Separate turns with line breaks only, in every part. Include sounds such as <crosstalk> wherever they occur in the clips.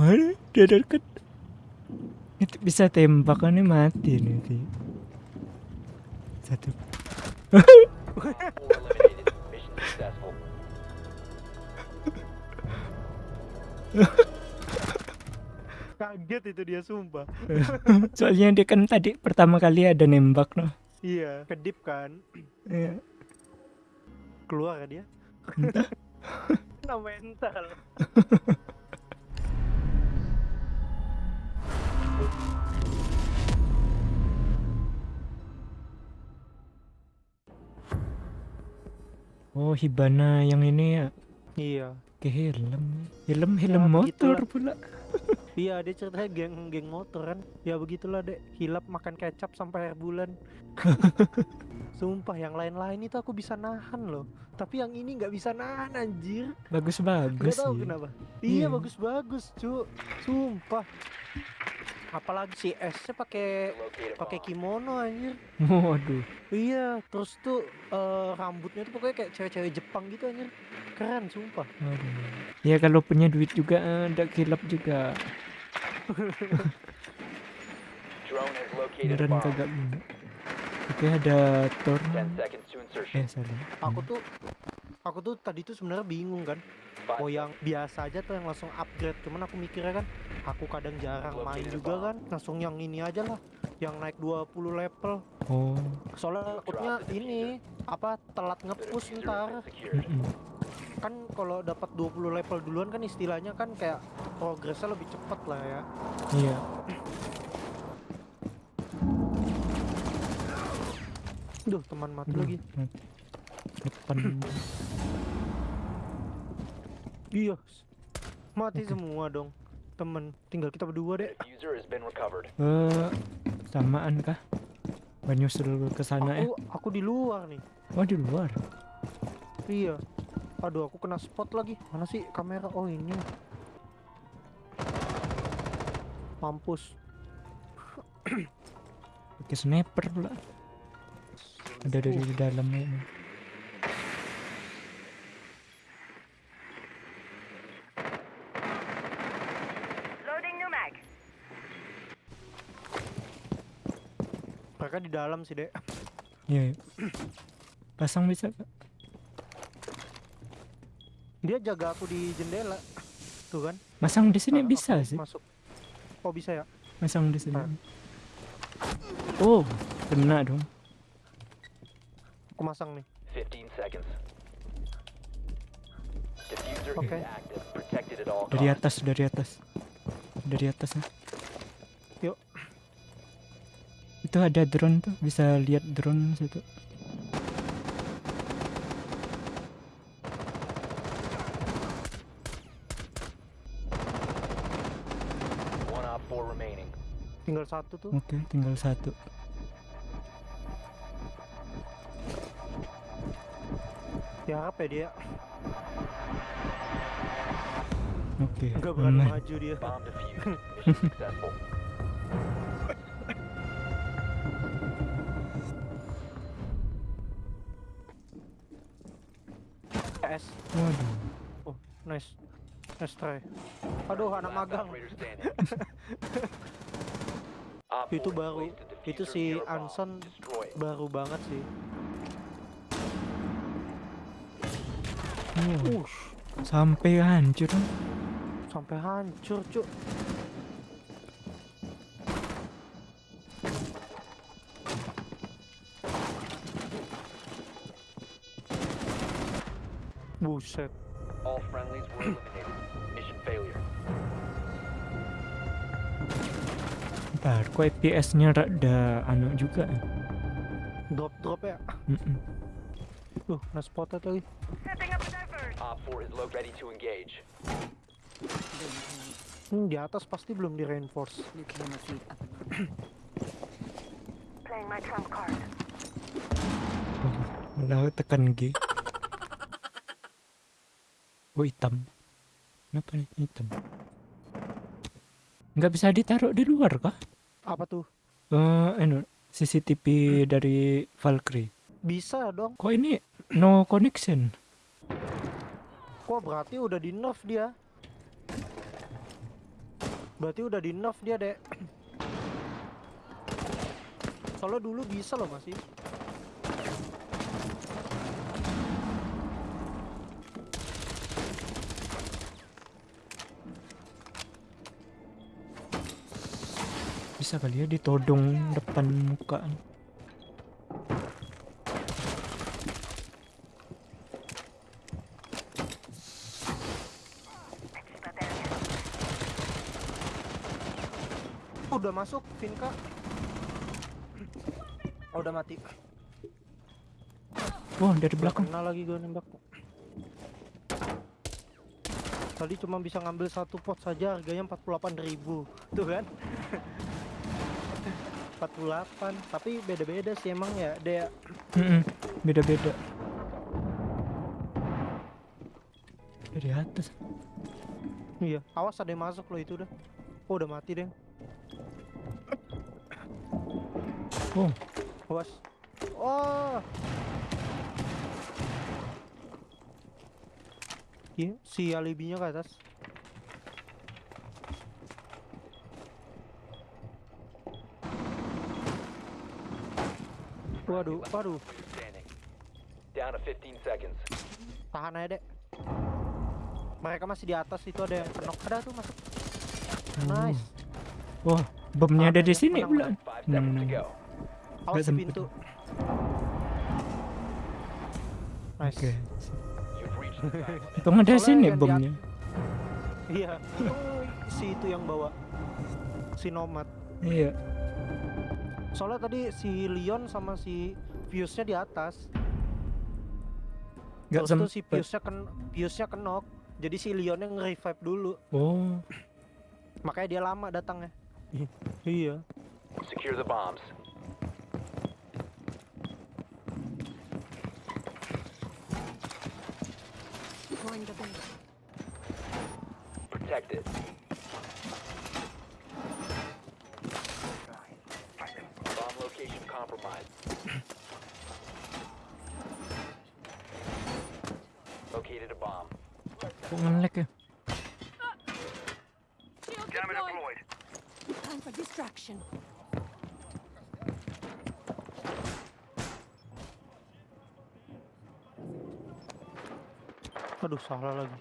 Ada, dia dekat. Itu bisa tembak kan ini mati nanti. Satu. <laughs>
Kaget itu dia sumpah. <laughs>
Soalnya dia kan tadi pertama kali ada nembak noh.
Iya, kedip kan.
Iya.
Keluar kan dia. Kena mental. <laughs>
Oh Hibana yang ini ya
Iya.
ke helm. Helm helm
Ya,
motor
begitulah.
pula. <laughs>
Iya, dia ceritanya geng geng motor kan. Ya begitulah, Dek. Hilap makan kecap sampai air bulan. <laughs> Sumpah yang lain-lain itu aku bisa nahan loh. Tapi yang ini nggak bisa nahan anjir.
Bagus
Gak tahu
sih.
kenapa.
Iya.
Iya, bagus-bagus, cu. Sumpah. Apalagi si S-nya pakai pakai kimono anjir.
Waduh.
Iya, terus tuh eh, rambutnya tuh pokoknya kayak cewek-cewek Jepang gitu anjir. Keren, sumpah.
Waduh. Ya kalau punya duit juga eh, ada kilap juga.
Drone has located a
Beneran kagak guna. Oke ada Thor.
10 seconds to insertion.
Eh salah.
Aku tuh aku tuh tadi tuh sebenarnya bingung kan. Oh yang biasa aja tuh yang langsung upgrade. Cuman aku mikirnya kan, aku kadang jarang main
Located a
juga kan. Langsung yang ini aja lah. Yang naik 20 level.
Oh.
Soalnya takutnya ini apa telat ngepush ntar. Kan kalau dapat 20 level duluan kan istilahnya kan kayak progresnya lebih cepet lah ya.
Iya.
Duh, teman mati lagi.
mati. Depan.
Iya. Mati semua dong. Temen, tinggal kita berdua deh.
Diffuser has been recovered.
Eh samaan kah? Banyusul ke sana ya.
Aku aku di luar nih.
Oh di luar.
Iya. Aduh, aku kena spot lagi. Mana sih kamera? Oh, ini. Mampus.
Pakai sniper pula. Ada dari
Uh,
dalamnya. ini.
Loading new mag.
mereka di dalam sih, Dek.
Iya. iya. Pasang bisa Kak?
Dia jaga aku di jendela. Tuh kan.
Masang di sini
Ah,
bisa sih.
Masuk. Oh, bisa ya?
Masang di sini.
Ah.
Oh, kena dong.
Aku masang nih.
15 seconds. Diffuser
Okay.
is active. Protected at all
Dari atas, dari atas. Dari atas ya. Itu ada drone tuh, bisa lihat drone situ.
One op four remaining.
Tinggal satu tuh.
Oke, tinggal satu.
Tiarap ya dia.
Oke.
Enggak berani maju dia. <laughs>
Waduh.
Oh, nice. Nice try. Aduh, anak magang. <laughs> Itu baru. Itu si. Anson baru banget sih. Ush,
sampai hancur.
sampai hancur, Cuk. Buset.
All friendlies were <coughs> eliminated. Mission failure.
Ntar, kok FPS-nya rada anu juga. ya?
Drop-drop ya.
Mm-mm.
Tuh, nah spotted lagi.
Setting up a diversion.
Op 4 is low ready to engage.
Hmm, di atas pasti belum di reinforce.
Playing my trump card.
Malah tekan G. Oh hitam. Kenapa nih hitam? Nggak bisa ditaruh di luar kah?
Apa tuh?
Eh, anu, CCTV dari Valkyrie.
Bisa dong.
Kok ini no connection?
Kok berarti udah di nerf dia? Berarti udah di nerf dia, Dek. <clears throat> Soalnya dulu bisa loh masih.
Bisa kali ya ditodong depan muka.
Oh, udah masuk, Vinka. Oh, udah mati.
Wah, dari belakang.
Kena lagi gue nembak. Tadi cuma bisa ngambil satu pot saja harganya 48.000 Tuh kan? 48 Tapi beda-beda sih emang ya Dia
Mm-mm, Beda-beda. Dari atas.
Iya Awas ada yang masuk loh itu udah. Oh udah mati deh
Oh,
Awas. Oh. Iya si alibinya ke atas Waduh, waduh.
Down to 15 seconds.
Tahan aja dek Mereka masih di atas itu ada yang kenok Ada tuh masuk Nice
wah, bomnya ada di sini pula.
Go.
Awas pintu Nice
Oke.
Time. <laughs>
Untung ada
Soalnya
sini bomnya.
Iya <laughs> si itu yang bawa Si Nomad
Iya.
Soalnya tadi si Leon sama si Fuse-nya di atas.
Gak
Terus tuh si. Fuse-nya ken Fuse-nya kenok. Jadi si Leonnya nge-revive dulu.
Oh,
Makanya dia lama datangnya. Iya.
Secure the bombs.
Deploying
compromised. Located a bomb.
kok ngelek ya?
Shield deployed. Time for distraction.
Aduh salah lagi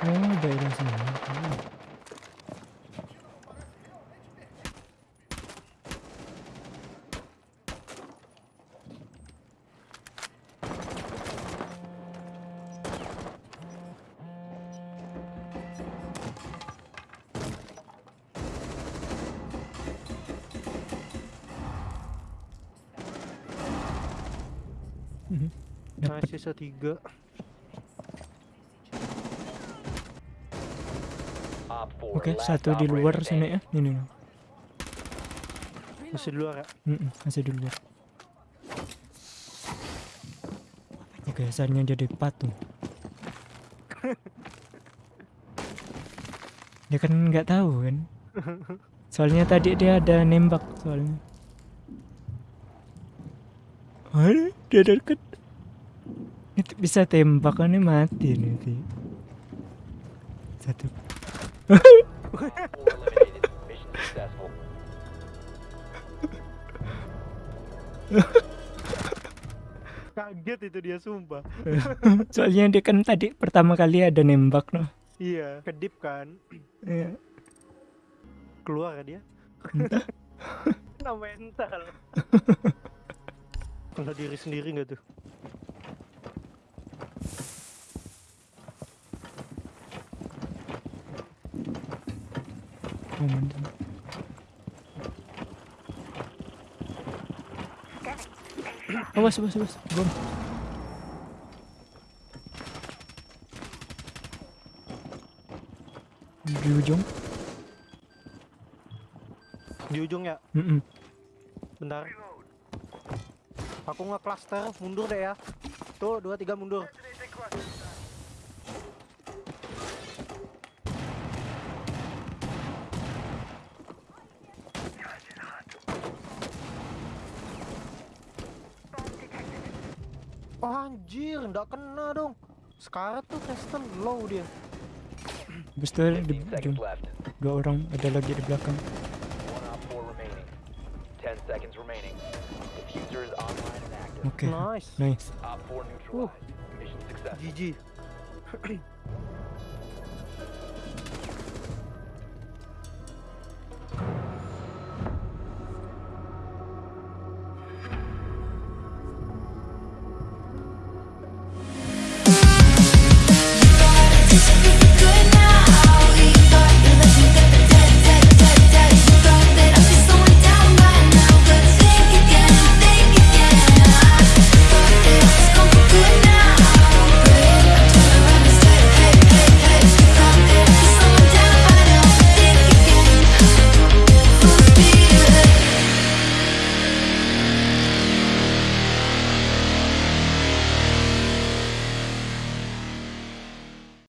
Oh, daerah sini. Oh.
Nah sisa tiga
Op 4.
Oke,
last
satu di luar sini ya. Ini nih.
Masih di luar ya
Mm-mm, masih di luar. Oke, asalnya jadi patung. dia kan nggak tahu kan. Soalnya tadi dia ada nembak soalnya. Aduh, dia deket. Itu bisa tembakannya mati nanti. Satu.
Op 4 eliminated. Mission successful.
Kaget itu dia sumpah <laughs>
Soalnya dia kan tadi pertama kali ada nembak noh.
Iya Kedip kan
Iya.
Keluar ya dia Kena mental Kena diri sendiri nggak tuh
Mantap. Awas, awas, awas. Bom. Di ujung.
Di ujung ya
Mm-mm.
Bentar Aku nge-cluster Mundur deh ya Tuh dua tiga mundur Oh, anjir, kena dong. Sekarang tuh Kristen low dia.
Habis itu di
15 seconds
ujung.
left. Dua orang ada lagi di belakang. Oke.
Nice.
Nice.
Mission successful.
GG. <clears throat> <clears throat>